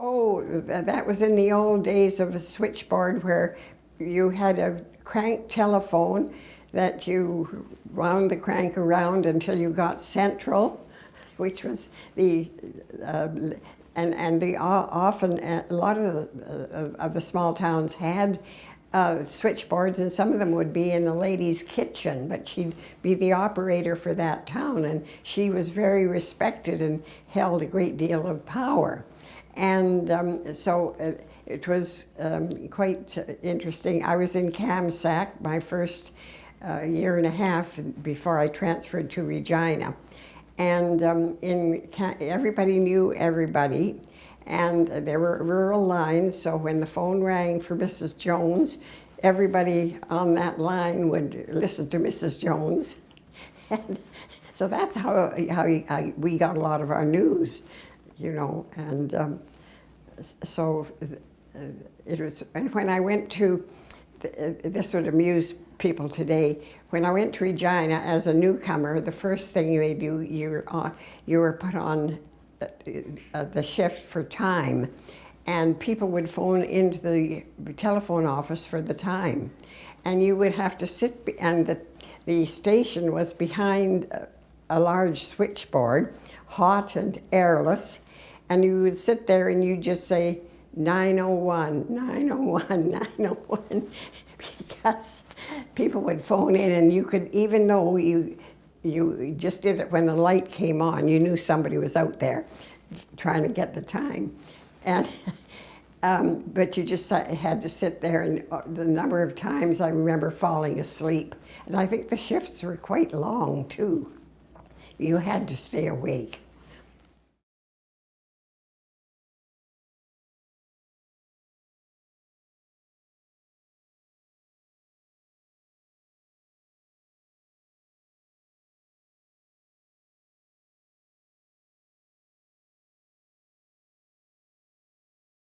Oh, that was in the old days of a switchboard where you had a crank telephone that you wound the crank around until you got central, which was the, uh, and, and the, often, uh, a lot of the, uh, of the small towns had uh, switchboards and some of them would be in the lady's kitchen, but she'd be the operator for that town and she was very respected and held a great deal of power. And um, so uh, it was um, quite interesting. I was in Kamsack my first uh, year and a half before I transferred to Regina. And um, in everybody knew everybody, and there were rural lines. So when the phone rang for Mrs. Jones, everybody on that line would listen to Mrs. Jones. And so that's how, how we got a lot of our news, you know. And um, so uh, it was, and when I went to, uh, this would amuse people today, when I went to Regina as a newcomer, the first thing they do, you're, uh, you were put on uh, the shift for time. And people would phone into the telephone office for the time. And you would have to sit, and the, the station was behind a large switchboard, hot and airless. And you would sit there and you'd just say, 901, 901, 901, because people would phone in and you could, even though you, you just did it when the light came on, you knew somebody was out there trying to get the time. And, um, but you just had to sit there and uh, the number of times I remember falling asleep. And I think the shifts were quite long too. You had to stay awake.